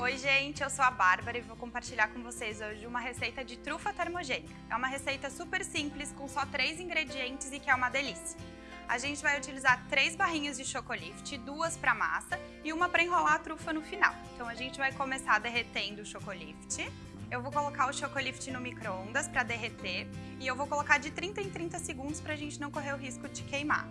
Oi gente, eu sou a Bárbara e vou compartilhar com vocês hoje uma receita de trufa termogênica. É uma receita super simples, com só três ingredientes e que é uma delícia. A gente vai utilizar três barrinhas de chocolift, duas para massa e uma para enrolar a trufa no final. Então a gente vai começar derretendo o chocolift. Eu vou colocar o chocolift no micro-ondas para derreter e eu vou colocar de 30 em 30 segundos para a gente não correr o risco de queimar.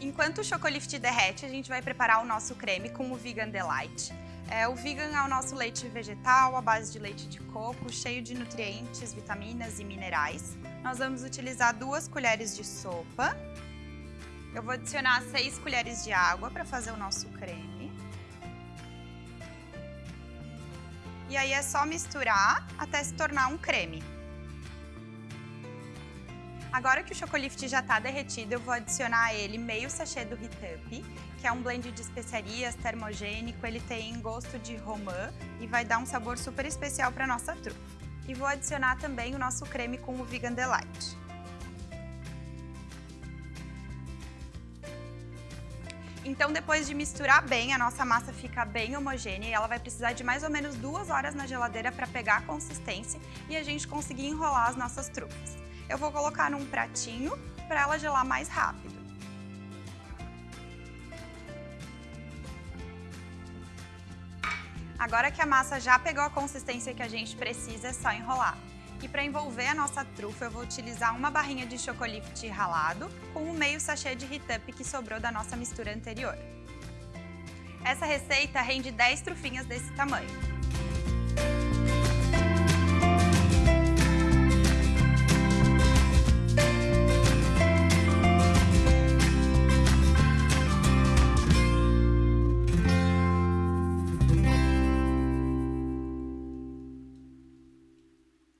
Enquanto o chocolift derrete, a gente vai preparar o nosso creme com o Vegan Delight. É, o vegan é o nosso leite vegetal, à base de leite de coco, cheio de nutrientes, vitaminas e minerais. Nós vamos utilizar duas colheres de sopa. Eu vou adicionar seis colheres de água para fazer o nosso creme. E aí é só misturar até se tornar um creme. Agora que o chocolift já está derretido, eu vou adicionar a ele meio sachê do Heat Up, que é um blend de especiarias termogênico, ele tem gosto de romã e vai dar um sabor super especial para nossa trufa. E vou adicionar também o nosso creme com o Vegan Delight. Então, depois de misturar bem, a nossa massa fica bem homogênea e ela vai precisar de mais ou menos duas horas na geladeira para pegar a consistência e a gente conseguir enrolar as nossas trufas. Eu vou colocar num pratinho para ela gelar mais rápido. Agora que a massa já pegou a consistência que a gente precisa, é só enrolar. E para envolver a nossa trufa, eu vou utilizar uma barrinha de chocolift ralado com o meio sachê de Heat Up que sobrou da nossa mistura anterior. Essa receita rende 10 trufinhas desse tamanho.